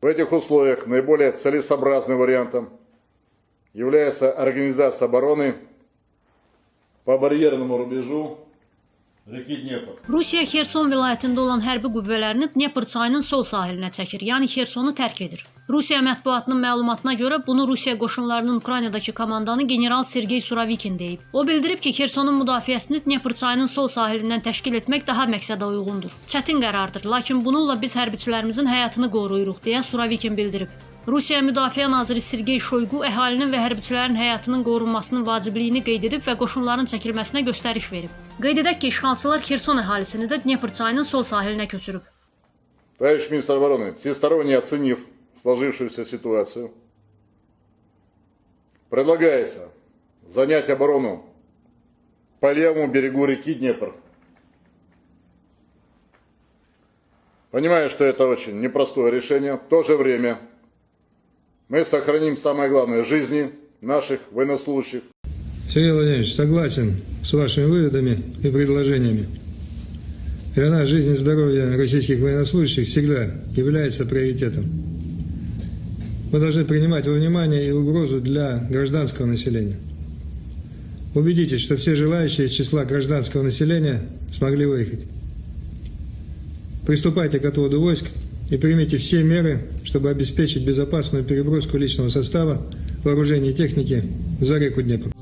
В этих условиях наиболее целесообразным вариантом является организация обороны по барьерному рубежу. Rusiya Xerson vilayətində olan hərbi qüvvələrini Dnepr çayının sol sahilinə çəkir, yəni Xersonu tərk edir. Rusiya mətbuatının məlumatına görə bunu Rusiya qoşunlarının Ukraynadakı komandanı general Sergey Suravikin deyib. O bildirib ki, Xersonun müdafiəsini Dnepr çayının sol sahilindən təşkil etmək daha məqsədə uyğundur. Çətin qərardır, lakin bununla biz hərbiçilərimizin həyatını qoruyuruq deyə Suravikin bildirib. Rusiya Müdafiə naziri Sergey Shoygu əhalinin və hərbiçilərin həyatının qorunmasının vacibliyini qeyd edib və qoşunların çəkilməsinə göstəriş verib. Qeyd edək ki, işğalçılar Xerson əhalisini də Dnepr çayının sol sahilinə köçürüb. Товарищ министр обороны, всесторонне оценив сложившуюся ситуацию, предлагается занять оборону по левому берегу реки Днепр. Понимаю, что это очень непростое решение. В то же время мы сохраним самое главное – жизни наших военнослужащих. Сергей Владимирович, согласен с вашими выводами и предложениями. Для нас жизнь и здоровье российских военнослужащих всегда является приоритетом. Мы должны принимать во внимание и угрозу для гражданского населения. Убедитесь, что все желающие из числа гражданского населения смогли выехать. Приступайте к отводу войск и примите все меры, чтобы обеспечить безопасную переброску личного состава, вооружения и техники за реку Днепр.